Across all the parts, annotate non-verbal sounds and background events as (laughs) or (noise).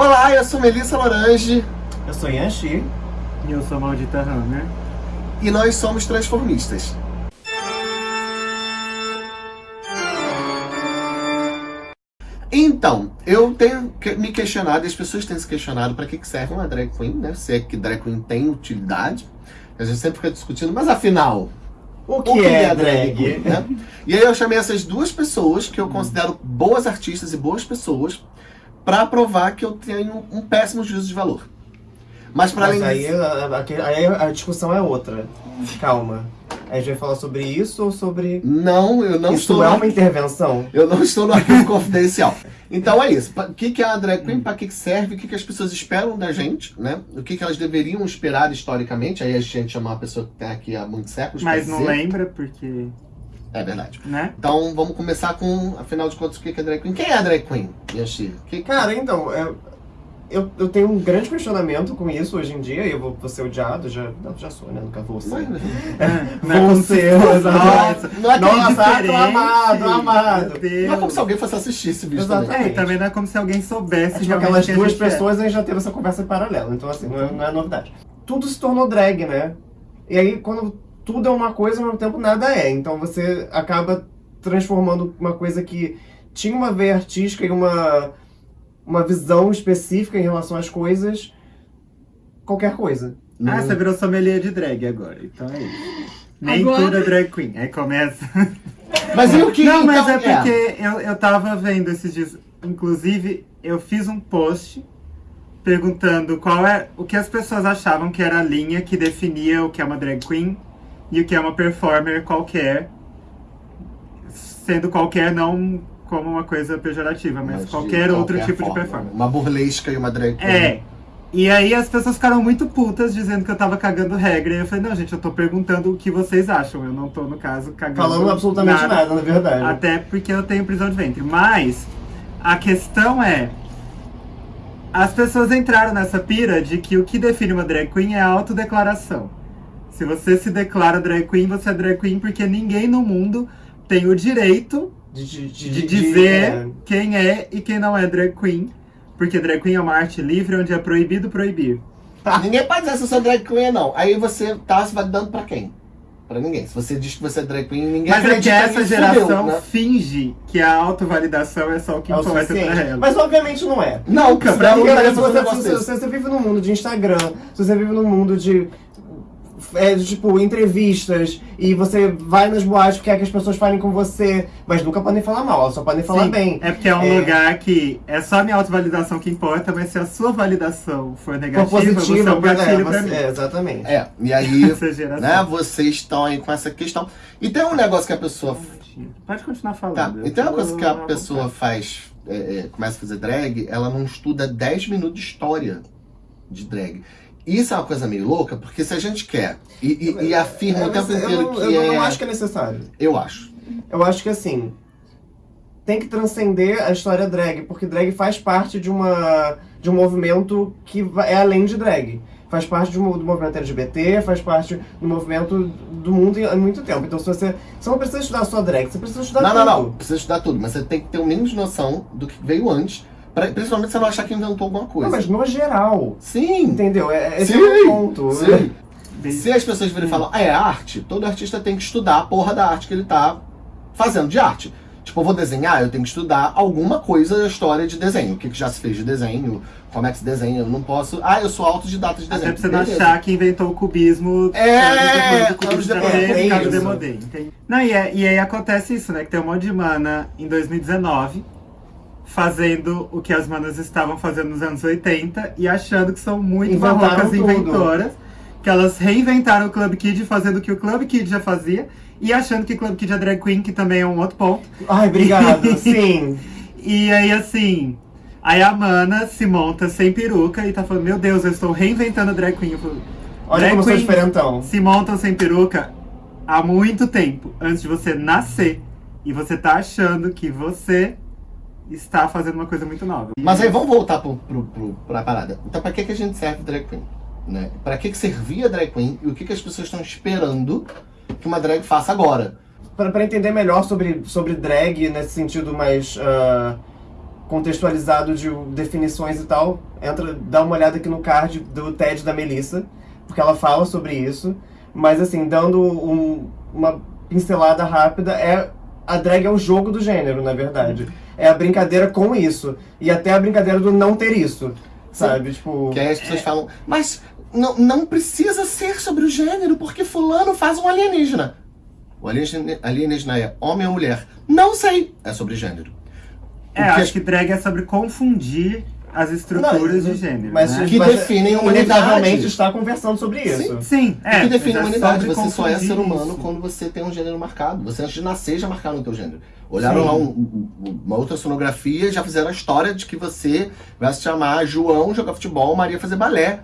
Olá, eu sou Melissa Lorange. Eu sou Yanxi. E eu sou Maldita Runner. E nós somos transformistas. Então, eu tenho me questionado, e as pessoas têm se questionado para que, que serve uma drag queen, né? Se é que drag queen tem utilidade. A gente sempre fica discutindo, mas afinal, o que, o que é, é, drag? drag né? E aí eu chamei essas duas pessoas, que eu considero boas artistas e boas pessoas, para provar que eu tenho um péssimo juízo de valor. Mas para além aí, disso... aí a discussão é outra. Calma. A gente vai falar sobre isso ou sobre... Não, eu não isso estou... Isso é uma intervenção? Eu não estou no arquivo confidencial. Então é isso. O que, que é a drag queen, para que serve, o que, que as pessoas esperam da gente, né? O que, que elas deveriam esperar historicamente. Aí a gente chama uma pessoa que tem aqui há muitos séculos Mas não dizer. lembra, porque... É verdade. Né? Então vamos começar com, afinal de contas, o que é drag queen? Quem é a drag queen, Yashi? Que... Cara, então, é, eu, eu tenho um grande questionamento com isso hoje em dia, e eu vou, vou ser odiado, já, não, já sou, né? Nunca vou ser. (laughs) Não, é, vou ser. Não é Nossa, amado, amado. Não é como se alguém fosse assistir esse vídeo Exatamente. também. É, também não é como se alguém soubesse é, tipo, aquelas duas pessoas, é. a gente já teve essa conversa em paralelo, então assim, não é, não é novidade. Tudo se tornou drag, né? E aí, quando tudo é uma coisa, ao mesmo tempo nada é. Então você acaba transformando uma coisa que tinha uma veia artística e uma uma visão específica em relação às coisas, qualquer coisa. Ah, você virou sommelier de drag agora, então é isso. Nem agora... tudo é drag queen, aí começa... Mas eu que Não, mas então, é porque é. Eu, eu tava vendo esses dias, inclusive, eu fiz um post perguntando qual é o que as pessoas achavam que era a linha que definia o que é uma drag queen e o que é uma performer qualquer, sendo qualquer não como uma coisa pejorativa, mas, mas qualquer outro qualquer tipo forma. de performance. Uma burlesca e uma drag queen. É. E aí as pessoas ficaram muito putas dizendo que eu tava cagando regra. E eu falei, não, gente, eu tô perguntando o que vocês acham. Eu não tô, no caso, cagando Falando absolutamente nada, nada na verdade. Até porque eu tenho prisão de ventre. Mas a questão é... As pessoas entraram nessa pira de que o que define uma drag queen é a autodeclaração. Se você se declara drag queen, você é drag queen porque ninguém no mundo tem o direito de, de, de, de dizer é. quem é e quem não é drag queen. Porque drag queen é uma arte livre onde é proibido proibir. Tá, ninguém pode dizer se eu sou drag queen ou não. Aí você tá se validando pra quem? Pra ninguém. Se você diz que você é drag queen, ninguém Mas é que essa geração né? finge que a autovalidação é só o que é importa pra ela. Mas obviamente não é. Não, Nunca. Pra, pra, se, você, se você vive no mundo de Instagram, se você vive no mundo de é, tipo, entrevistas e você vai nas boates, quer que as pessoas falem com você, mas nunca podem falar mal, elas só podem falar Sim, bem. É porque é um é... lugar que é só a minha autovalidação que importa, mas se a sua validação for negativa, for positiva, você é um gatilho é, você, pra mim. É, exatamente. É, e aí, (laughs) né, vocês estão aí com essa questão. E tem um negócio que a pessoa... Pode continuar falando. Tá. E tem uma coisa que a pessoa faz, é, é, começa a fazer drag, ela não estuda 10 minutos de história de drag. Isso é uma coisa meio louca, porque se a gente quer e, e, e afirma é, o tempo inteiro eu, que eu é... Eu não acho que é necessário. Eu acho. Eu acho que assim, tem que transcender a história drag, porque drag faz parte de, uma, de um movimento que é além de drag. Faz parte do, do movimento LGBT, faz parte do movimento do mundo há muito tempo. Então se você, você não precisa estudar só drag, você precisa estudar não, tudo. Não, não, não. Precisa estudar tudo, mas você tem que ter o mínimo de noção do que veio antes Principalmente se você não achar que inventou alguma coisa. Não, mas no geral. Sim. Entendeu? É, esse sim, é o ponto. Sim. Se as pessoas virem e falam, ah, é arte, todo artista tem que estudar a porra da arte que ele tá fazendo de arte. Tipo, eu vou desenhar, eu tenho que estudar alguma coisa da história de desenho. O que, que já se fez de desenho, como é que se desenha. Eu não posso... Ah, eu sou autodidata de desenho. Até pra você não achar que inventou o cubismo... É, depois é, é, demodê. Não, e, é, e aí acontece isso, né? Que tem um monte de mana em 2019 fazendo o que as manas estavam fazendo nos anos 80 e achando que são muito Inventaram barrocas inventoras. Que elas reinventaram o Club Kid fazendo o que o Club Kid já fazia e achando que Club Kid é drag queen, que também é um outro ponto. Ai, obrigado, (laughs) sim. E aí, assim, aí a Mana se monta sem peruca e tá falando, meu Deus, eu estou reinventando a drag queen. Eu falo, Olha drag como sou diferentão. se montam sem peruca há muito tempo, antes de você nascer. E você tá achando que você está fazendo uma coisa muito nova. Mas aí vamos voltar pro, pro, pro, pra parada. Então pra que, que a gente serve drag queen? Né? Pra que, que servia drag queen e o que, que as pessoas estão esperando que uma drag faça agora? Pra, pra entender melhor sobre, sobre drag nesse sentido mais... Uh, contextualizado de definições e tal, entra, dá uma olhada aqui no card do TED da Melissa, porque ela fala sobre isso. Mas assim, dando um, uma pincelada rápida, é a drag é o jogo do gênero, na verdade. É a brincadeira com isso. E até a brincadeira do não ter isso. Sabe? Tipo. Que aí as pessoas falam, mas não, não precisa ser sobre o gênero, porque fulano faz um alienígena. O alienígena, alienígena é homem ou mulher? Não sei. É sobre gênero. É, que acho que drag é sobre confundir as estruturas de gênero. Mas, né? Que definem humanidade. está conversando sobre isso. Sim, É, é. que define humanidade. Você só é ser humano isso. quando você tem um gênero marcado. Você antes de nascer já marcaram o teu gênero. Olharam Sim. lá um- um- uma outra sonografia e já fizeram a história de que você vai se chamar João jogar futebol, Maria fazer balé.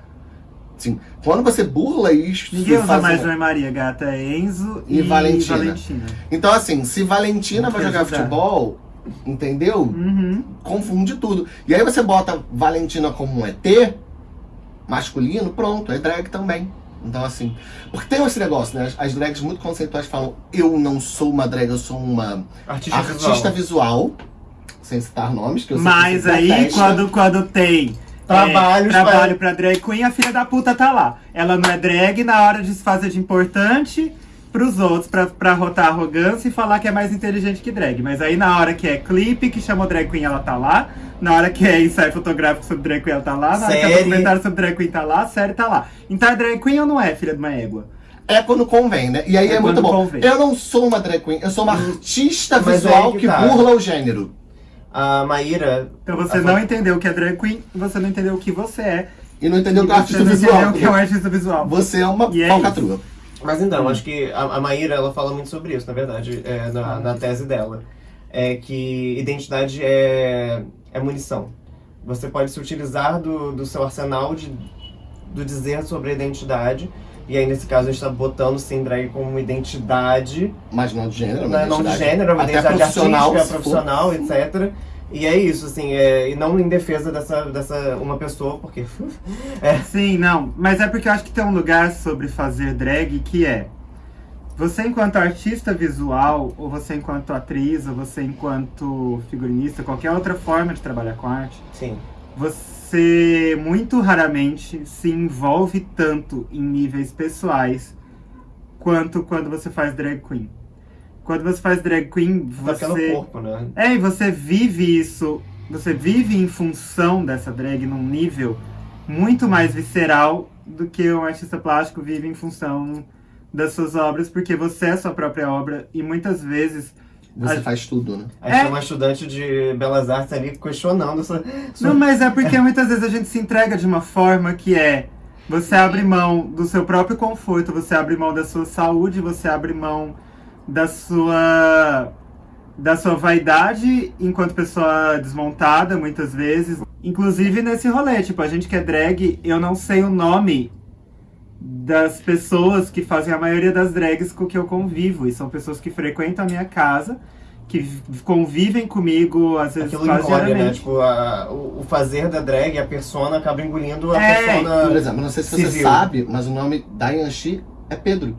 Assim, quando você burla isso Ninguém usa faz mais um- João e Maria, gata. É Enzo e, E Valentina. Valentina. Então, assim, se Valentina vai Não jogar ajudar. futebol, entendeu? Uhum. Confunde tudo. E aí você bota Valentina como um ET masculino, pronto, é drag também. Então, assim. Porque tem esse negócio, né? As- As drags muito conceituais falam: eu não sou uma drag, eu sou uma Artista, artista visual. visual. Sem citar nomes, que eu sei Mas aí, detesta. quando, quando tem Trabalhos é, trabalho pra drag queen, a filha da puta tá lá. Ela não é drag na hora de se fazer de importante pros outros, pra, pra rotar arrogância e falar que é mais inteligente que drag. Mas aí na hora que é clipe, que chamou drag queen, ela tá lá. Na hora que é ensaio fotográfico sobre drag queen, ela tá lá. Na hora que é Série. documentário sobre drag queen, tá lá. A série tá lá. Então é drag queen ou não é, filha de uma égua? É quando convém, né? E aí É é, muito bom. convém. Eu não sou uma drag queen, eu sou uma artista Mas visual aí que que, tá. burla o gênero. A Maíra. Então você a não entendeu o que é drag queen, você não entendeu o que você é. E não entendeu e que é um você artista não visual. entendeu o que é um artista visual. Você é uma E é. Mas então, Hum. acho que a, a Maíra ela fala muito sobre isso, na verdade, é, na, na tese dela. É que identidade é, é munição. Você pode se utilizar do, do seu arsenal de, do dizer sobre a identidade. E aí, nesse caso, a gente está botando sim drag como uma identidade, Mas não de gênero, não, uma é não de gênero, é uma identidade profissional, artística, profissional, etc. E é isso, assim, é, e não em defesa dessa, dessa uma pessoa, porque (laughs) Sim, não. Mas é porque eu acho que tem um lugar sobre fazer drag que é. Você enquanto artista visual, ou você enquanto atriz, ou você enquanto figurinista, qualquer outra forma de trabalhar com arte, sim. você muito raramente se envolve tanto em níveis pessoais quanto quando você faz drag queen. Quando você faz drag queen, Tá você. pelo corpo, né? É, e você vive isso, você vive em função dessa drag num nível muito mais visceral do que um artista plástico vive em função das suas obras, porque você é a sua própria obra e muitas vezes. Você A- faz tudo, né? A gente É. tem uma estudante de belas artes ali questionando essa. Não, mas é porque muitas vezes a gente se entrega de uma forma que é. Você abre mão do seu próprio conforto, você abre mão da sua saúde, você abre mão da sua da sua vaidade enquanto pessoa desmontada, muitas vezes. Inclusive nesse rolê, tipo, a gente que é drag, eu não sei o nome das pessoas que fazem a maioria das drags com que eu convivo. E são pessoas que frequentam a minha casa, que convivem comigo, às vezes Aquilo quase engole, né? Tipo, a- o, o fazer da drag, a persona acaba engolindo a É, Por persona. exemplo, não sei se você civil. sabe, mas o nome da Yanxi é Pedro.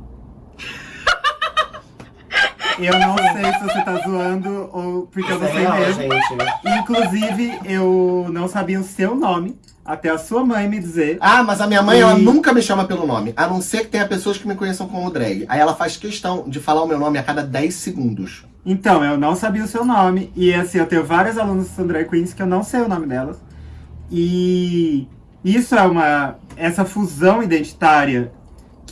Eu não sei se você tá zoando ou porque eu Isso não é sei mesmo. gente. Inclusive, eu não sabia o seu nome até a sua mãe me dizer. Ah, mas a minha mãe, E- ela nunca me chama pelo nome. A não ser que tenha pessoas que me conheçam como drag. Aí ela faz questão de falar o meu nome a cada 10 segundos. Então, eu não sabia o seu nome. E assim, eu tenho várias alunas que são drag queens que eu não sei o nome delas. E isso é uma. Essa fusão identitária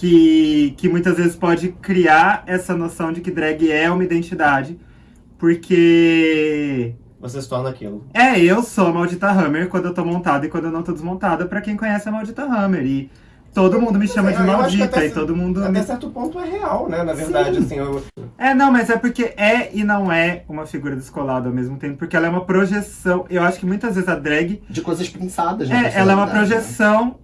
que, que muitas vezes pode criar essa noção de que drag é uma identidade. Porque. Você se torna aquilo. É, eu sou a maldita Hammer quando eu tô montada e quando eu não tô desmontada, pra quem conhece a maldita Hammer. E todo mundo me chama Eu- de maldita até e todo mundo. me- Até certo ponto é real, né? Na verdade, assim, eu, É, não, mas é porque é e não é uma figura descolada ao mesmo tempo, porque ela é uma projeção. Eu acho que muitas vezes a drag De coisas pensadas na é, ela é uma né? projeção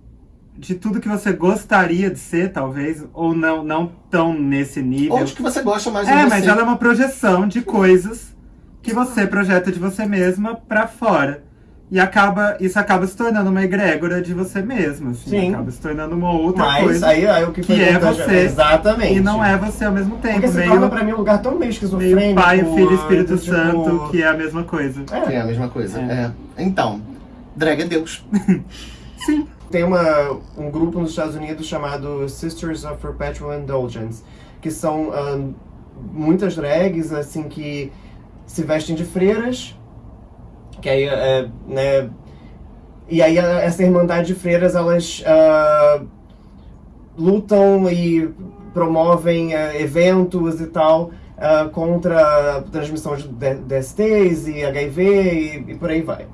de tudo que você gostaria de ser, talvez, ou não, não tão nesse nível. Ou de que você gosta mais de É, você. mas ela é uma projeção de coisas que você projeta de você mesma pra fora. E acaba, isso acaba se tornando uma egrégora de você mesmo, assim. Sim. Acaba se tornando uma outra Mas coisa. aí, aí o que, que é você. Exatamente. E não é você ao mesmo tempo. Porque se meio, torna pra mim um lugar tão meio esquizofrênico. meio pai, filho, Espírito tipo, Santo, que é a mesma coisa. Que É, é a mesma coisa. É. É. Então, drag é Deus. (laughs) Sim. Tem uma, um grupo nos Estados Unidos chamado Sisters of Perpetual Indulgence, que são ahn, muitas drags, assim, que se vestem de freiras, que aí, é, né... E aí essa irmandade de freiras, elas ah, lutam e promovem eh, eventos e tal ah, contra a transmissão de DSTs e HIV e, e por aí vai.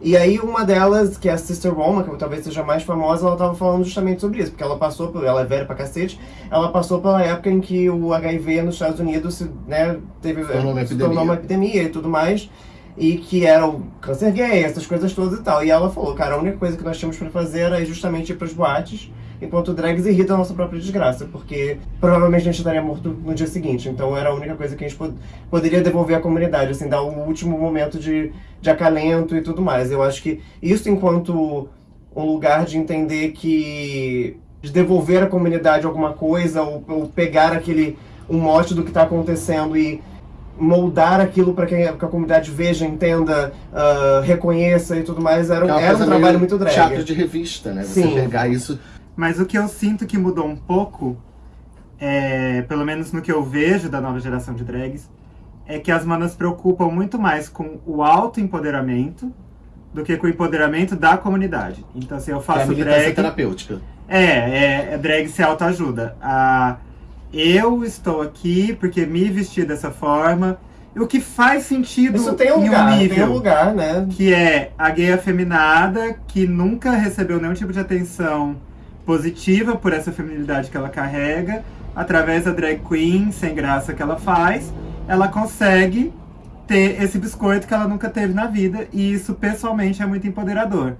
E aí uma delas, que é a Sister Roma, que talvez seja mais famosa, ela tava falando justamente sobre isso, porque ela passou, por, ela é velha pra cacete, ela passou pela época em que o HIV nos Estados Unidos se, né, teve, Se tornou uma se tornou uma epidemia e tudo mais, e que era o câncer gay, essas coisas todas e tal. E ela falou, cara, a única coisa que nós tínhamos pra fazer era justamente ir pras boates, enquanto drags irrita a nossa própria desgraça, porque provavelmente a gente estaria morto no dia seguinte. Então era a única coisa que a gente pod- poderia devolver à comunidade, assim, dar um último momento de, de acalento e tudo mais. Eu acho que isso enquanto um lugar de entender que de devolver à comunidade alguma coisa ou, ou pegar aquele um mote do que está acontecendo e moldar aquilo para que, a- comunidade veja, entenda, ah, reconheça e tudo mais era, é era um trabalho muito drag. Teatro de revista, né? Você Sim. pegar isso. Mas o que eu sinto que mudou um pouco, é, pelo menos no que eu vejo da nova geração de drags, é que as manas se preocupam muito mais com o autoempoderamento do que com o empoderamento da comunidade. Então, assim, eu é a faço militância drag. terapêutica. É, é, é drag se autoajuda. Ah, eu estou aqui porque me vesti dessa forma. O que faz sentido Isso tem um em lugar, um tem nível um lugar, né? que é a gay afeminada que nunca recebeu nenhum tipo de atenção positiva por essa feminilidade que ela carrega, através da drag queen sem graça que ela faz, ela consegue ter esse biscoito que ela nunca teve na vida e isso pessoalmente é muito empoderador.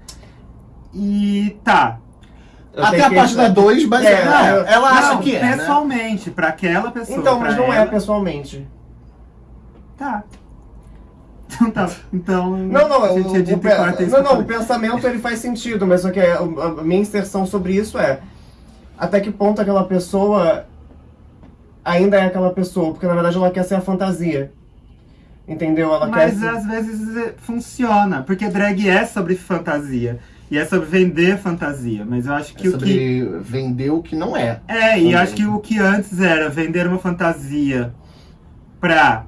E tá. Eu Até a que- página 2, mas É, ela, eu- ela acha não, que é. Né? pessoalmente, pra aquela pessoa. Então, mas não é ela, pessoalmente. Tá. Então tá. Então. Não, não, a o, gente edita o, pe- não, não, o pensamento ele faz sentido, mas só que a, a minha inserção sobre isso é até que ponto aquela pessoa ainda é aquela pessoa, porque na verdade ela quer ser a fantasia. Entendeu? Ela Mas quer ser... às vezes é- funciona, porque drag é sobre fantasia. E é sobre vender fantasia. Mas eu acho que É o que. sobre vender o que não é. É, e acho que o que antes era vender uma fantasia pra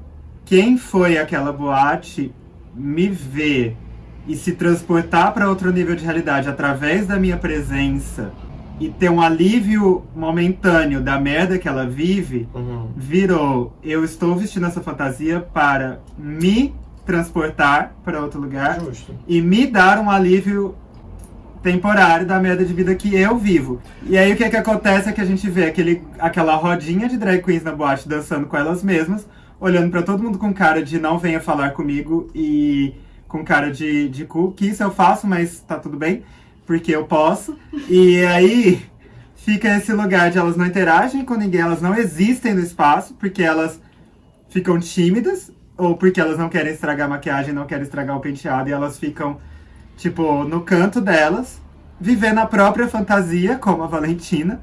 quem foi aquela boate me ver e se transportar pra outro nível de realidade através da minha presença e ter um alívio momentâneo da merda que ela vive, Uhum. virou eu estou vestindo essa fantasia para me transportar para outro lugar Justo. e me dar um alívio temporário da merda de vida que eu vivo. E aí o que é que acontece é que a gente vê aquele, aquela rodinha de drag queens na boate dançando com elas mesmas, olhando pra todo mundo com cara de não venha falar comigo e com cara de, de cu, que isso eu faço, mas tá tudo bem, porque eu posso. E aí fica esse lugar de elas não interagem com ninguém, elas não existem no espaço, porque elas ficam tímidas, ou porque elas não querem estragar a maquiagem, não querem estragar o penteado, e elas ficam, tipo, no canto delas, vivendo a própria fantasia, como a Valentina,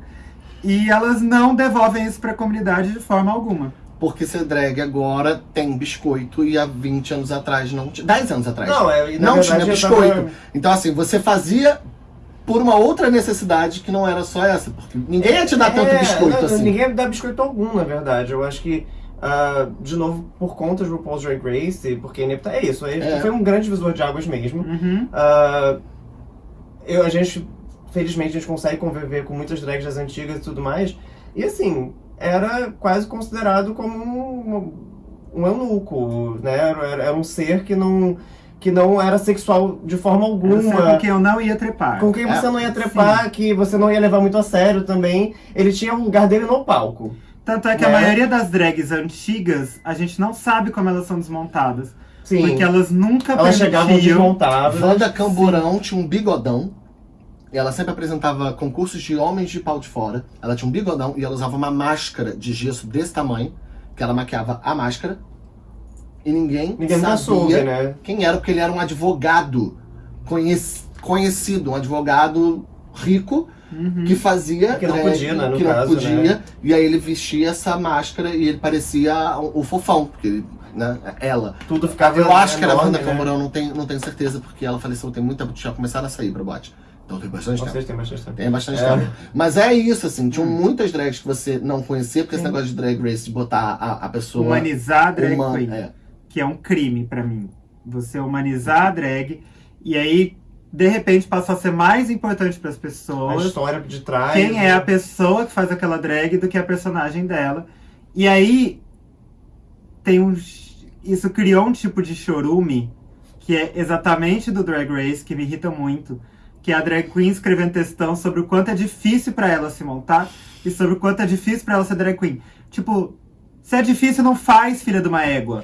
e elas não devolvem isso pra comunidade de forma alguma. Porque ser drag agora tem biscoito e há 20 anos atrás não tinha. 10 anos atrás. Não, é, e na não verdade tinha eu tava- biscoito. Então, assim, você fazia por uma outra necessidade que não era só essa. Porque ninguém ia te dar tanto É, biscoito não, assim. Ninguém dá biscoito algum, na verdade. Eu acho que, ah, de novo, por conta de RuPaul's Drag Race, porque Inepta é isso. É, É. Foi um grande visor de águas mesmo. Uhum. Ah, eu, a gente, felizmente, a gente consegue conviver com muitas drags das antigas e tudo mais. E assim, era quase considerado como um, um eunuco, né? Era, era um ser que não, que não era sexual de forma alguma. com quem eu não ia trepar. Com quem você É, não ia trepar, que você não ia levar muito a sério também. Ele tinha o lugar dele no palco. Tanto é que a Né? maioria das drags antigas, a gente não sabe como elas são desmontadas. Sim. Porque elas nunca Elas chegavam permitiam... desmontadas. Wanda Camburão tinha um bigodão. E ela sempre apresentava concursos de homens de pau de fora. Ela tinha um bigodão e ela usava uma máscara de gesso desse tamanho, que ela maquiava a máscara. E ninguém, Ninguém sabia soube, né? quem era, porque ele era um advogado conhec- conhecido, um advogado rico Uhum. que fazia Que não drag, podia, né, no que não caso, podia, né? e aí ele vestia essa máscara e ele parecia o, o fofão, porque ele, né, ela. Tudo ficava Eu acho que era a enorme, Wanda né? Camorão, não tenho, não tenho certeza, porque ela faleceu tem muito tempo, já começaram a sair pra boate. Então tem bastante tempo. Vocês têm bastante tempo. Tem bastante É. tempo. Mas é isso, assim, tinham Hum. muitas drags que você não conhecia, porque esse Sim. negócio de drag race, de botar a, a pessoa. Humanizar a drag uma- queen. é. que é um crime pra mim. Você humanizar a drag e aí de repente passou a ser mais importante para as A pessoas história de trás. quem né? é a pessoa que faz aquela drag do que a personagem dela. E aí tem um isso criou um tipo de chorume que é exatamente do Drag Race que me irrita muito, que é a drag queen escrevendo textão sobre o quanto é difícil pra ela se montar e sobre o quanto é difícil pra ela ser drag queen. Tipo, se é difícil não faz, filha de uma égua.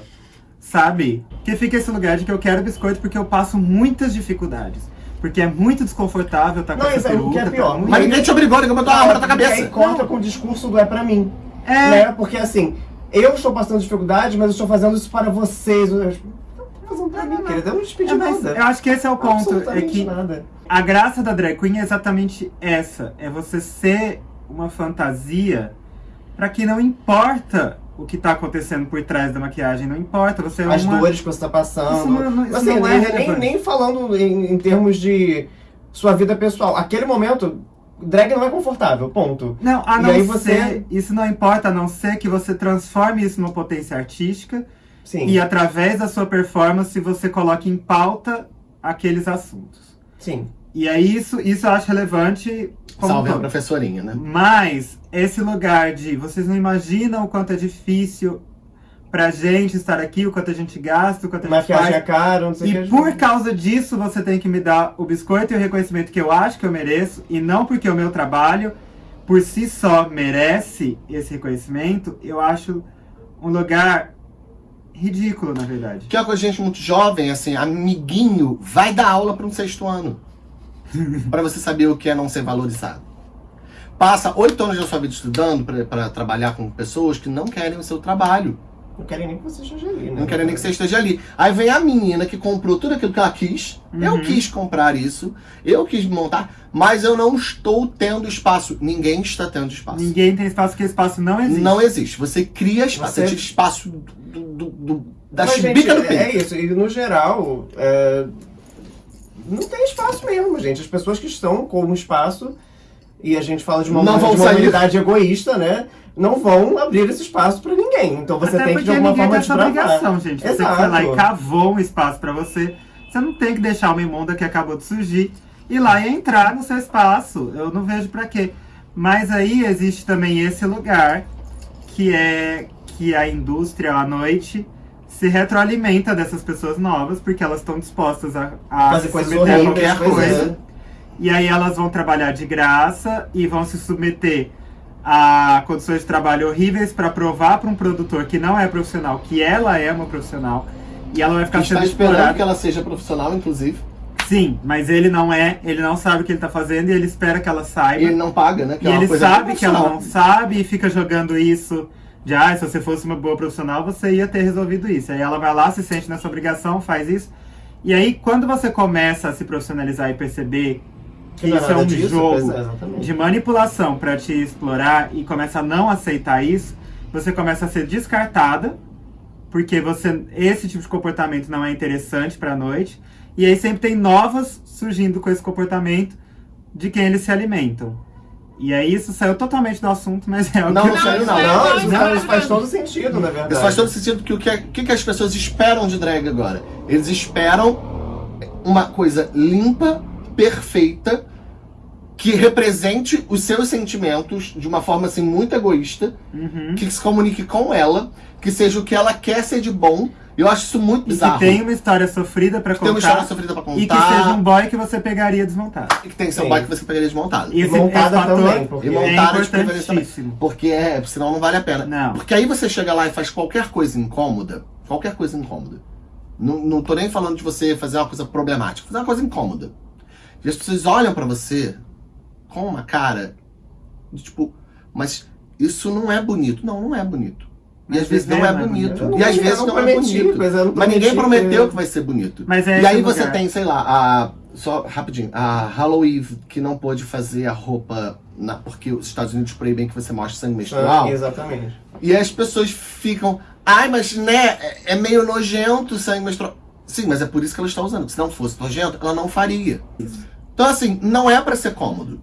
Sabe? Que fica esse lugar de que eu quero biscoito porque eu passo muitas dificuldades. Porque é muito desconfortável estar com Não, essa isso é o que é peruca. pior. tá muito- Mas ninguém te obrigou, ninguém botou uma arma na tua E aí cabeça. corta com o discurso do é pra mim. É, Né? Porque assim, eu estou passando dificuldade, mas eu estou fazendo isso para vocês. Fazendo pra mim, querida. Eu não te pedi é, nada. eu acho que esse é o ponto. É que nada. a graça da drag queen é exatamente essa. É você ser uma fantasia pra que não importa o que tá acontecendo por trás da maquiagem. Não importa. Você é As uma... dores que você tá passando. Isso não- não- isso assim, não é nem, nem, falando em, em termos de sua vida pessoal. Aquele momento, drag não é confortável, ponto. Não, a E não aí ser, você- isso não importa, a não ser que você transforme isso numa potência artística Sim. e através da sua performance você coloque em pauta aqueles assuntos. Sim. E aí isso, isso eu acho relevante como Salve a todo. professorinha, né? Mas esse lugar de vocês não imaginam o quanto é difícil pra gente estar aqui, o quanto a gente gasta, o quanto a gente Maquiagem é faz. caro, não sei o E que. por causa disso, você tem que me dar o biscoito e o reconhecimento que eu acho que eu mereço, e não porque o meu trabalho, por si só, merece esse reconhecimento, eu acho um lugar ridículo, na verdade. Que é com a gente muito jovem, assim, amiguinho, vai dar aula para um sexto ano. (laughs) Pra você saber o que é não ser valorizado. Passa oito anos da sua vida estudando pra trabalhar com pessoas que não querem o seu trabalho. Não querem nem que você esteja ali, né? Não querem nem que você esteja ali. Aí vem a menina que comprou tudo aquilo que ela quis. Eu Uhum. quis comprar isso. Eu quis montar. Mas eu não estou tendo espaço. Ninguém está tendo espaço. Ninguém tem espaço, porque espaço não existe. Não existe. Você cria espaço. Você, Você- tira espaço do, do, do- da Mas, gente, chibica do é, peito. é isso. E no geral, é, não tem espaço mesmo, gente. As pessoas que estão com um espaço, e a gente fala de uma, Não de humanidade egoísta, né? Não vão abrir esse espaço pra ninguém. Então você Até tem que, de porque alguma ninguém forma, tem essa desbravar. obrigação, gente. Você que Exato. foi lá e cavou um espaço pra você. Você não tem que deixar uma imunda que acabou de surgir ir lá e entrar no seu espaço. Eu não vejo pra quê. Mas aí existe também esse lugar que é que a indústria à noite se retroalimenta dessas pessoas novas porque elas estão dispostas a, a Fazer se coisas submeter a horríveis, qualquer pois coisa. é. E aí elas vão trabalhar de graça e vão se submeter a condições de trabalho horríveis para provar para um produtor que não é profissional que ela é uma profissional e ela vai ficar sendo esperando explorada. que ela seja profissional, inclusive. Sim, mas ele não é, ele não sabe o que ele tá fazendo e ele espera que ela saiba. E ele não paga, né? Que E é ele sabe que ela não sabe e fica jogando isso de ah, se você fosse uma boa profissional, você ia ter resolvido isso. Aí ela vai lá, se sente nessa obrigação, faz isso. E aí, quando você começa a se profissionalizar e perceber que é isso é um disso, jogo é, de manipulação para te explorar e começa a não aceitar isso, você começa a ser descartada, porque você esse tipo de comportamento não é interessante para a noite. E aí sempre tem novas surgindo com esse comportamento de quem eles se alimentam. E aí isso saiu totalmente do assunto, mas é o Não, que não saiu não. Não, isso, Não, faz, isso faz todo sentido, na verdade. Isso faz todo sentido porque o que, é- o que que as pessoas esperam de drag agora? Eles esperam uma coisa limpa, perfeita, que represente os seus sentimentos de uma forma assim muito egoísta, Uhum. que se comunique com ela, que seja o que ela quer ser de bom. Eu acho isso muito E bizarro. que tem uma história sofrida para Que tem uma contar história sofrida pra contar. e que seja um boy que você pegaria desmontado. e que tem que ser um Sim. boy que você pegaria desmontado. E esse, montada fator também, E é montada de preferência também. Porque é, senão não vale a pena. Não. Porque aí você chega lá e faz qualquer coisa incômoda, qualquer coisa incômoda. Não, não tô nem falando de você fazer uma coisa problemática, fazer uma coisa incômoda. E as pessoas olham pra você com uma cara de tipo, mas isso não é bonito. Não, não é bonito. E às vezes não é bonito. Eu E às vezes não é bonito. Mas, ninguém prometeu que vai ser bonito. Mas é E aí você lugar. tem, sei lá, a. Só rapidinho, a Halloween que não pôde fazer a roupa na- porque os Estados Unidos proíbem que você mostre sangue menstrual. Ah, exatamente. E as pessoas ficam, ai, mas né, é- é meio nojento o sangue menstrual. Sim, mas é por isso que ela está usando. Se não fosse nojento, ela não faria. Então, assim, não é pra ser cômodo.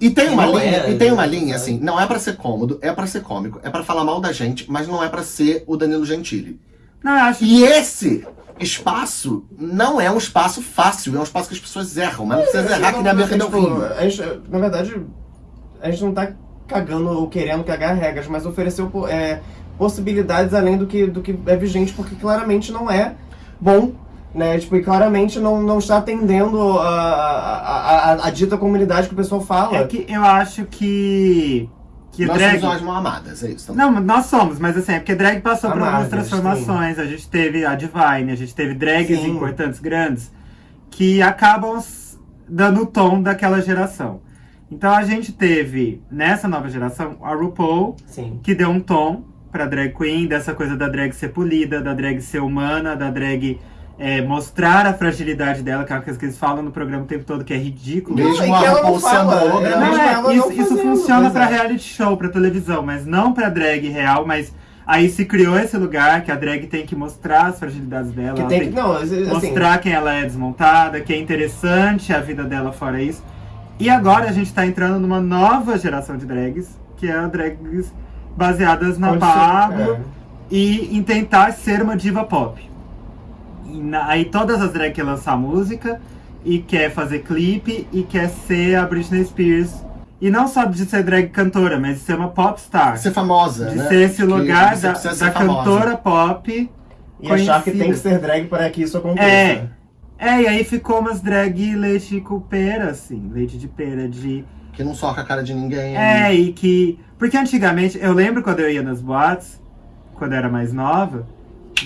E tem uma não linha, é, e tem uma linha assim, não é pra ser cômodo, é pra ser cômico, é pra falar mal da gente, mas não é pra ser o Danilo Gentili. Não, acho E esse espaço não é um espaço fácil, é um espaço que as pessoas erram, mas não precisa errar que nem a Bianca tipo, Delfim. a gente, Na verdade, a gente não tá cagando ou querendo cagar regras, mas ofereceu é, possibilidades além do que, do que é vigente, porque claramente não é bom. Né, tipo, e claramente não, não está atendendo a, a, a, a dita comunidade que o pessoal fala. É que eu acho que. Que Nós drag. somos mal amadas, é isso. também. Não, nós somos, mas assim, é porque drag passou por algumas transformações. A gente teve a Divine, a gente teve drags Sim. importantes, grandes, que acabam dando o tom daquela geração. Então a gente teve, nessa nova geração, a RuPaul, Sim. que deu um tom pra drag queen, dessa coisa da drag ser polida, da drag ser humana, da drag é, mostrar a fragilidade dela, que é uma coisa que eles falam no programa o tempo todo, que é ridículo. Mesmo Não, e a ela não RuPaul sendo é, Não, mesmo é, ela isso, não isso funciona é. reality show, pra televisão, mas não pra drag real, mas aí se criou esse lugar que a drag tem que mostrar as fragilidades dela, Que tem tem que. Não, assim, mostrar quem ela é desmontada, que é interessante a vida dela fora isso. E agora a gente tá entrando numa nova geração de drags, que é a drags baseadas na Pablo é. e em tentar ser uma diva pop. Na- aí todas as drag querem lançar música e quer fazer clipe e quer ser a Britney Spears. E não só de ser drag cantora, mas de ser uma pop star. Ser famosa, De né? ser esse Que lugar da, da cantora pop. E achar que conhecida. tem que ser drag para que isso aconteça. É. É, e aí ficou umas drag leite com pera, assim, leite de pera, de Que não soca a cara de ninguém. É, e que. Porque antigamente, eu lembro quando eu ia nas boates, quando eu era mais nova,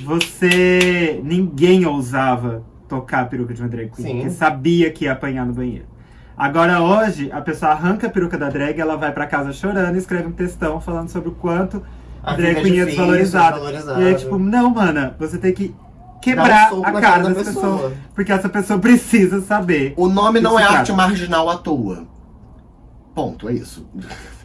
você. ninguém ousava tocar a peruca de uma drag queen, Sim. porque sabia que ia apanhar no banheiro. Agora hoje, a pessoa arranca a peruca da drag, ela vai pra casa chorando e escreve um textão falando sobre o quanto A drag é queen é difícil, desvalorizada. E aí, tipo, não, mana, você tem que um quebrar soco a cara da dessa pessoa. Porque essa pessoa precisa saber. O nome não é Isso, arte marginal à toa. Ponto, é isso.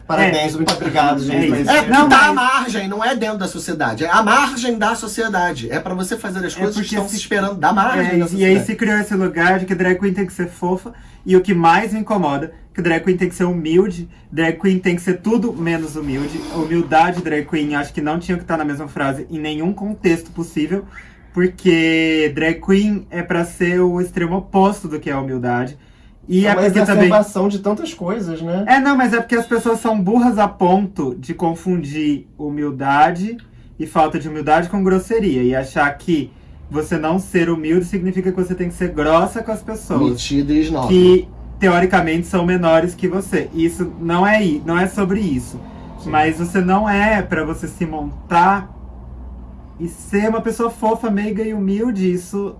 Parabéns, muito obrigado, gente. É É, Não, tá à mas- margem, não é dentro da sociedade. É a margem da sociedade. É pra você fazer as É coisas que porque estão se- se esperando da margem É, da e aí se criou esse lugar de que drag queen tem que ser fofa. E o que mais me incomoda, que drag queen tem que ser humilde, drag queen tem que ser tudo menos humilde. Humildade e drag queen acho que não tinham que estar na mesma frase em nenhum contexto possível. Porque drag queen é pra ser o extremo oposto do que é a humildade. E É uma porque também. de tantas coisas, né? É, não, mas é porque as pessoas são burras a ponto de confundir humildade e falta de humildade com grosseria. E achar que você não ser humilde significa que você tem que ser grossa com as pessoas. Metida e. Que teoricamente são menores que você. Isso não é, não é sobre isso. Sim. Mas você não é pra você se montar e ser uma pessoa fofa, meiga e humilde. Isso,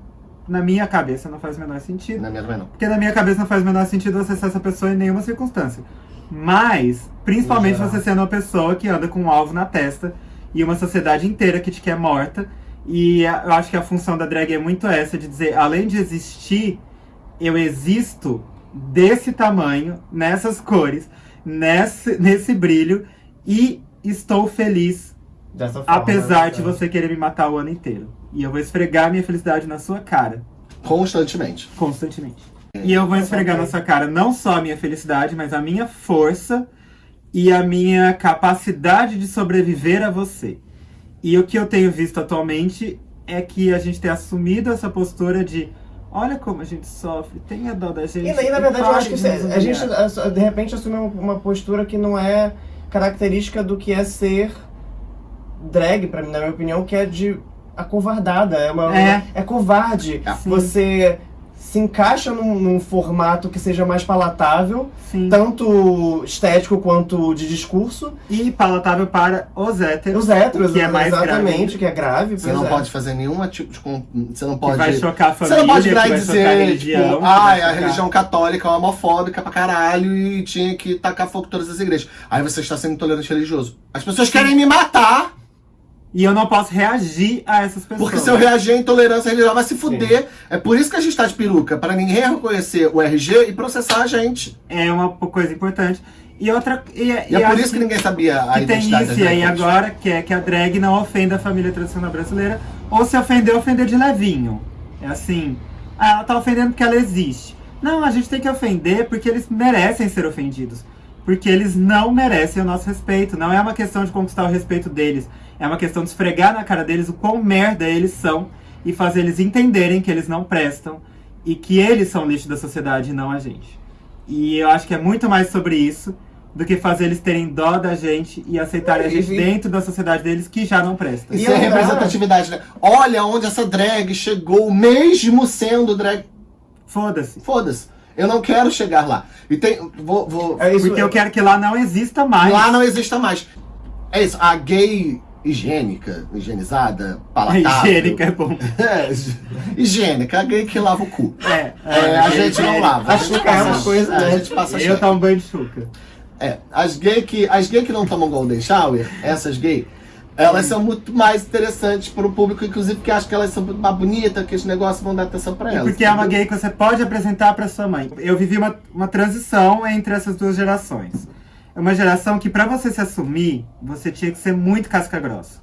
na minha cabeça, não faz o menor sentido. Na minha também não. Porque na minha cabeça não faz o menor sentido você ser essa pessoa em nenhuma circunstância. Mas, principalmente você sendo uma pessoa que anda com um alvo na testa e uma sociedade inteira que te quer morta. E eu acho que a função da drag é muito essa, de dizer, além de existir, eu existo desse tamanho, nessas cores, nesse, nesse brilho, e estou feliz, Dessa forma, apesar né? de você querer me matar o ano inteiro. E eu vou esfregar minha felicidade na sua cara Constantemente. constantemente. E eu vou esfregar na sua cara não só a minha felicidade, mas a minha força e a minha capacidade de sobreviver a você. E o que eu tenho visto atualmente é que a gente tem assumido essa postura de olha como a gente sofre, tenha dó da gente. E daí, na verdade, eu acho que isso é- a gente, humilhar." a- de repente, assume uma- uma postura que não é característica do que é ser drag, pra mim, na minha opinião, que é de acovardada. É, uma, É. é covarde. É. Sim. Você se encaixa num, num formato que seja mais palatável, Sim. tanto estético quanto de discurso. E palatável para os héteros. Os héteros, Que é mais exatamente, grave. que é grave. Você não é. pode fazer nenhum tipo de. Você não Que pode. vai chocar a Você família, não pode virar que e chocar a dizer, religião. tipo, que ai, a religião católica é homofóbica pra caralho e tinha que tacar fogo em todas as igrejas. Aí você está sendo intolerante religioso. As pessoas querem me matar E eu não posso reagir a essas pessoas. Porque se eu reagir à intolerância, ele já vai se fuder. É por isso que a gente tá de peruca, para ninguém reconhecer o RG e processar a gente. É uma coisa importante. E outra. E, E, é por isso que ninguém sabia a que tem identidade isso das e aí agora, que é que a drag não ofenda a família tradicional brasileira. Ou se ofender, ofender de levinho. É assim. Ah, ela tá ofendendo porque ela existe. Não, a gente tem que ofender porque eles merecem ser ofendidos. Porque eles não merecem o nosso respeito. Não é uma questão de conquistar o respeito deles. É uma questão de esfregar na cara deles o quão merda eles são e fazer eles entenderem que eles não prestam e que eles são lixo da sociedade e não a gente. E eu acho que é muito mais sobre isso do que fazer eles terem dó da gente e aceitarem a gente e- dentro da sociedade deles que já não presta. Isso E é dá. representatividade, né? Olha onde essa drag chegou, mesmo sendo drag. Foda-se. Foda-se. Eu não quero chegar lá. E tem. Vou. vou É isso, Porque eu quero que lá não exista mais. lá não exista mais. É isso. A gay higiênica, higienizada, palatável. Higiênica é bom. (laughs) É, higiênica, a gay que lava o cu. É, É, a gente não lava. A chuca é uma coisa, é? A gente passa Eu cheiro. tomo banho de chuca. É, as gay que, as gay que não tomam golden shower, essas gay, elas são muito mais interessantes para o público, inclusive que acha que elas são muito mais bonitas, que esses negócios vão dar atenção para elas. Porque é uma entendeu? gay que você pode apresentar pra sua mãe. Eu vivi uma, uma transição entre essas duas gerações. É uma geração que, pra você se assumir, você tinha que ser muito casca grossa.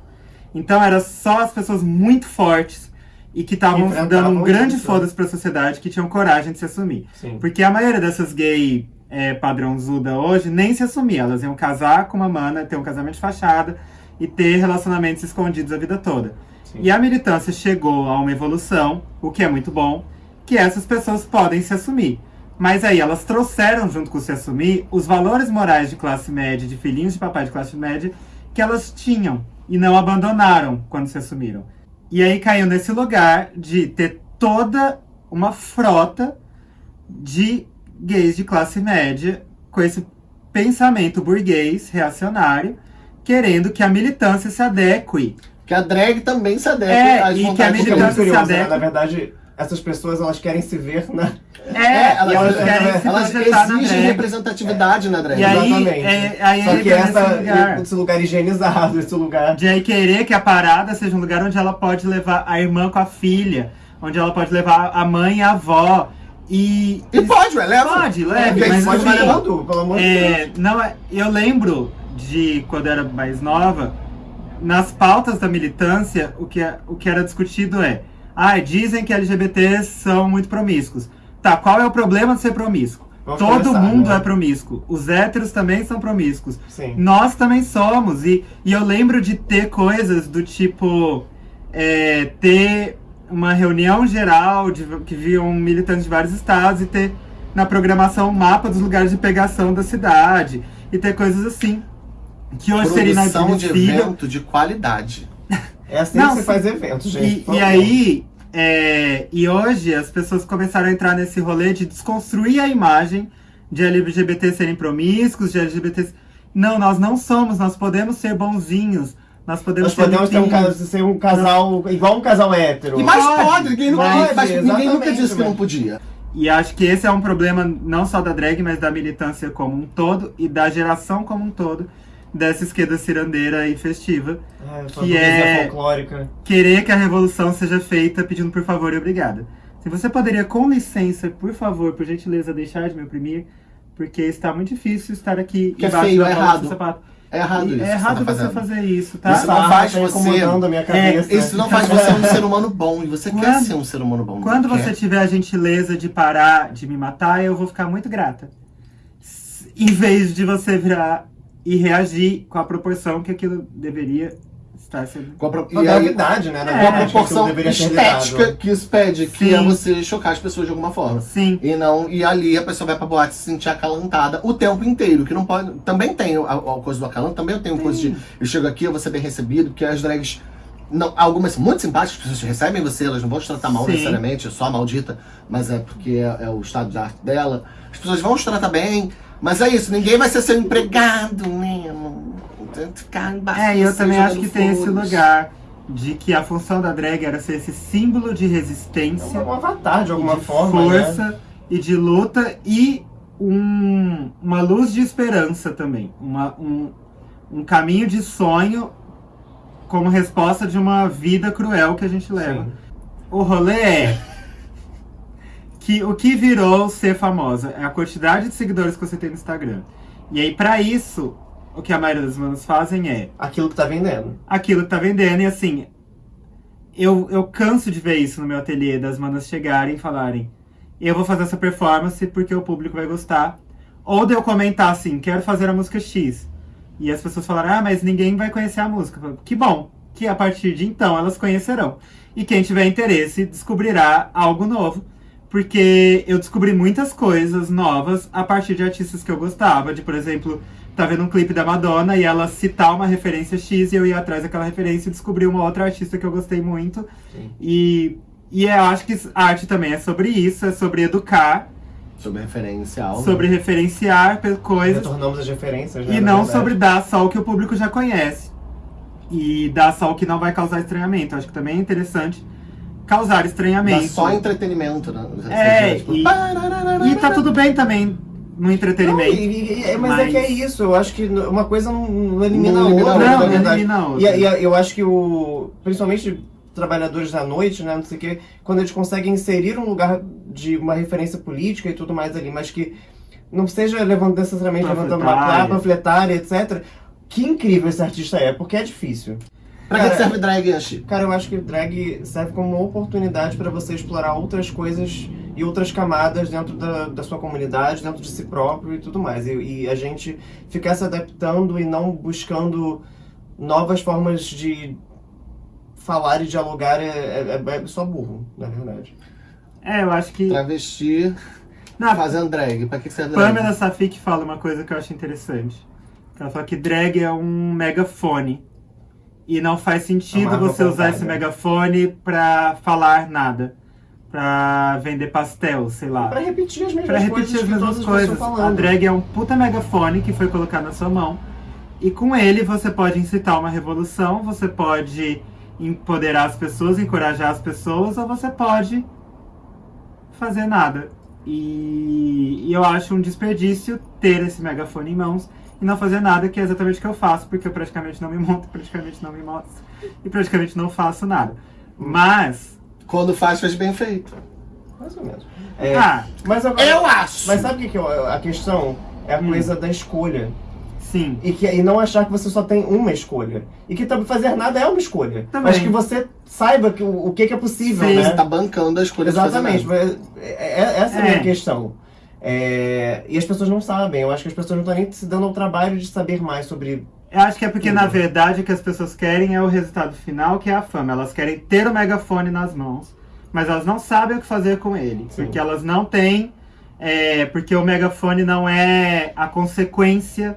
Então, era só as pessoas muito fortes e que estavam dando um grande isso. foda-se pra sociedade que tinham coragem de se assumir. Sim. Porque a maioria dessas gay é, padrãozuda hoje nem se assumia. Elas iam casar com uma mana, ter um casamento de fachada e ter relacionamentos escondidos a vida toda. Sim. E a militância chegou a uma evolução, o que é muito bom, que essas pessoas podem se assumir. Mas aí elas trouxeram junto com se assumir os valores morais de classe média, de filhinhos de papai de classe média, que elas tinham e não abandonaram quando se assumiram. E aí caiu nesse lugar de ter toda uma frota de gays de classe média com esse pensamento burguês, reacionário, querendo que a militância se adeque. Que a drag também se adequa É, às e que a Porque é militância se curioso, né? adequa. Na verdade, essas pessoas elas querem se ver na. É, elas- e elas elas- Elas na exigem drag. representatividade na drag. E aí, Exatamente. é, aí Só que essa, lugar. esse lugar higienizado, esse lugar. De aí querer que a parada seja um lugar onde ela pode levar a irmã com a filha, onde ela pode levar a mãe e a avó. E. E pode, ué, leva. Pode, leve, Quem mas pode assim, tudo, pelo amor de É, Deus. não, é- eu lembro de quando eu era mais nova, nas pautas da militância, o que, é- o que era discutido é: ah, dizem que LGBTs são muito promíscuos. Tá, qual é o problema de ser promíscuo? Vamos Todo começar, mundo né? é promíscuo. Os héteros também são promíscuos. Sim. Nós também somos. E, e eu lembro de ter coisas do tipo. é, ter uma reunião geral de, que viam militantes de vários estados e ter na programação um mapa dos lugares de pegação da cidade. E ter coisas assim. Que hoje seria Produção de inadmissível. evento de qualidade. (laughs) É assim Não, que se faz evento, gente. E, e aí, é, e hoje as pessoas começaram a entrar nesse rolê de desconstruir a imagem de LGBT serem promíscuos, de LGBT. Não, nós não somos, nós podemos ser bonzinhos, nós podemos Nós podemos ter um, ser um casal, igual um casal hétero. E mais Pode, pode, ninguém nunca, pode, mas ninguém nunca disse que não podia. E acho que esse é um problema não só da drag, mas da militância como um todo e da geração como um todo dessa esquerda cirandeira e festiva. É, que é- folclórica. Querer que a revolução seja feita pedindo por favor e obrigada. Se você poderia, com licença, por favor, por gentileza, deixar de me oprimir, porque está muito difícil estar aqui Que é embaixo feio, da é errado. sapato. É errado E isso. é errado você você tá fazendo. fazer isso, tá? Isso não faz tá você- incomodando a minha cabeça. Isso não faz você um ser humano bom. E você quer Quando- ser um ser humano bom. Quando quer? você tiver a gentileza de parar de me matar, eu vou ficar muito grata. Em vez de você virar e reagir com a proporção que aquilo deveria estar sendo. Com a, pro- Com a e aí, gravidade, né? Na É, com a que proporção deveria ser estética lidado. que isso pede, que Sim. é você chocar as pessoas de alguma forma. Sim. E não, e ali a pessoa vai pra boate se sentir acalantada o tempo inteiro, que não pode. Também tem a, a coisa do acalanto, também eu tenho coisa de. Eu chego aqui, eu vou ser bem recebido, porque as drags. Não, algumas são muito simpáticas, as pessoas recebem você, elas não vão te tratar mal Sim. necessariamente, só a maldita, mas é porque é, é o estado de arte dela. As pessoas vão te tratar bem, mas é isso, ninguém vai ser seu empregado mesmo. Tem que Ficar embaixo É, e eu também acho que tem esse lugar de que a função da drag era ser esse símbolo de É resistência. um avatar, de alguma de forma, né? força e de luta e um- uma luz de esperança também. Uma- um, um caminho de sonho como resposta de uma vida cruel que a gente leva. Sim. O rolê é que o que virou ser famosa é a quantidade de seguidores que você tem no Instagram. E aí, pra isso, o que a maioria das manas fazem é Aquilo que tá vendendo. aquilo que tá vendendo. E assim, eu, eu canso de ver isso no meu ateliê, das manas chegarem e falarem: eu vou fazer essa performance porque o público vai gostar. Ou de eu comentar assim: quero fazer a música X. E as pessoas falaram: ah, mas ninguém vai conhecer a música. Falo, que bom, que a partir de então elas conhecerão. E quem tiver interesse descobrirá algo novo. Porque eu descobri muitas coisas novas a partir de artistas que eu gostava. De, por exemplo, tá vendo um clipe da Madonna e ela citar uma referência X e eu ia atrás daquela referência e descobri uma outra artista que eu gostei muito. Sim. E, e eu acho que arte também é sobre isso, é sobre educar, Sobre referencial. né? sobre referenciar pe- coisas Retornamos as referências, né? e não sobre dar só o que o público já conhece. E dar só o que não vai causar estranhamento. Acho que também é interessante causar Dá estranhamento. só entretenimento, né? É, Tipo, e-. E tá tudo bem também no Não, entretenimento. e- e- é, mas, é Mas- que é isso, eu acho que uma coisa não, não elimina Não a outra, não, verdade. elimina a E, outra. e eu acho que o. Principalmente trabalhadores da noite, né? Não sei o quê, quando eles conseguem inserir um lugar de uma referência política e tudo mais ali, mas que não seja levando necessariamente levantando uma placa, panfletária, etc. Que incrível esse artista é, porque é difícil. Pra que Cara, que serve drag, Anchi? Cara, eu acho que drag serve como uma oportunidade para você explorar outras coisas e outras camadas dentro da, da sua comunidade, dentro de si próprio e tudo mais. E, e a gente ficar se adaptando e não buscando novas formas de falar e dialogar é, é, é só burro, na verdade. É, eu acho que. Travesti Não, fazendo drag. Pra que que serve drag? Pamela Safik fala uma coisa que eu acho interessante. Ela fala que drag é um megafone. E não faz sentido arma você usar esse megafone pra falar nada. Pra vender pastel, sei lá. Pra repetir as mesmas Pra coisas repetir as que mesmas todas as coisas. A drag é um puta megafone que foi colocado na sua mão. E com ele você pode incitar uma revolução, você pode empoderar as pessoas, encorajar as pessoas, ou você pode fazer nada. E, e eu acho um desperdício ter esse megafone em mãos e não fazer nada, que é exatamente o que eu faço, porque eu praticamente não me monto, praticamente não me mostro e praticamente não faço nada. Mas, Quando faz, faz bem feito. Mais ou menos. É, ah, mas agora, Eu acho! Mas sabe o que, que é a questão? É a Hum. coisa da escolha. sim. E, que, e não achar que você só tem uma escolha. E que também fazer nada é uma escolha. Também. Mas que você saiba que, o, o que, que é possível, Sim, né? Você tá bancando a escolha de fazer Exatamente. nada. é- é- essa é a minha É. questão. É, e as pessoas não sabem. Eu acho que as pessoas não estão nem se dando ao trabalho de saber mais sobre. Eu acho que é porque, Tudo. na verdade, o que as pessoas querem é o resultado final, que é a fama. Elas querem ter o megafone nas mãos, mas elas não sabem o que fazer com ele. Sim. Porque elas não têm. é, porque o megafone não é a consequência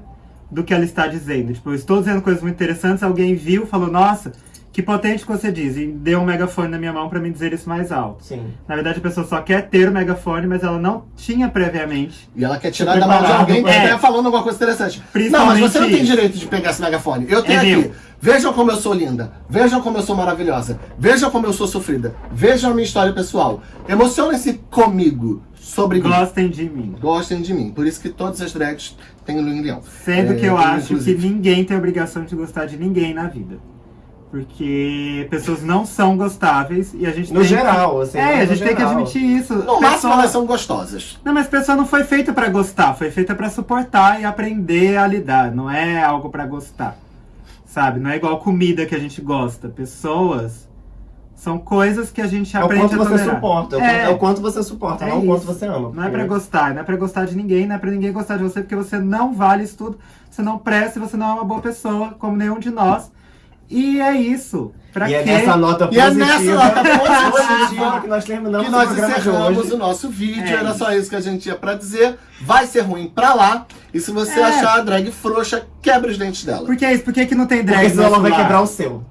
do que ela está dizendo. Tipo, eu estou dizendo coisas muito interessantes, alguém viu, falou, nossa, que potente que você diz, e deu um megafone na minha mão para me dizer isso mais alto. Sim. Na verdade, a pessoa só quer ter o megafone, mas ela não tinha previamente. E ela quer tirar da mão de alguém que esteja falando alguma coisa interessante. Não, mas você não tem direito de pegar esse megafone. Eu tenho É aqui. meu. Vejam como eu sou linda. Vejam como eu sou maravilhosa. Vejam como eu sou sofrida. Vejam a minha história pessoal. Emocionem-se comigo sobre mim. Gostem de mim. Gostem de mim. Por isso que todas as drags têm Luim Leão. Sendo É, que eu acho inclusive. que ninguém tem obrigação de gostar de ninguém na vida. Porque pessoas não são gostáveis e a gente No tem geral, assim. que... É, no a gente tem que admitir isso. No máximo Pessoa- elas são gostosas. Não, mas pessoa não foi feita pra gostar, foi feita pra suportar e aprender a lidar. Não é algo pra gostar. Sabe? Não é igual comida que a gente gosta. Pessoas são coisas que a gente É o aprende quanto a você tolerar. suporta. É o É. quanto- é o quanto você suporta, É não o quanto você ama. Não é pra gostar, não é pra gostar de ninguém, não é pra ninguém gostar de você, porque você não vale isso tudo, você não presta, e você não é uma boa pessoa, como nenhum de nós. E é isso. Pra E é quê? nessa nota E é positiva, nessa nota positiva que nós terminamos que nós o programa de encerramos hoje. o nosso vídeo. É Era só isso que a gente tinha pra dizer. Vai ser ruim pra lá. E se você É. achar a drag frouxa, quebra os dentes dela. Por que é isso? Por que, que não tem drag Porque senão ela vai quebrar o seu.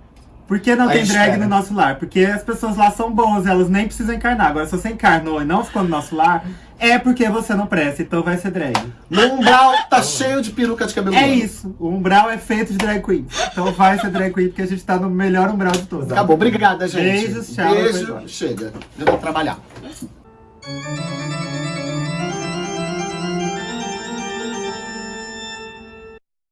Por que não Aí tem drag no nosso lar? Porque as pessoas lá são boas, elas nem precisam encarnar. Agora, se você encarnou e não ficou no nosso lar, é porque você não presta, então vai ser drag. No umbral tá cheio de peruca de cabelo É branco. isso. O umbral é feito de drag queen. Então vai ser drag queen, porque a gente tá no melhor umbral de todos. Acabou. Obrigada, gente. Beijos, tchau, Beijo. Chega. Eu vou trabalhar.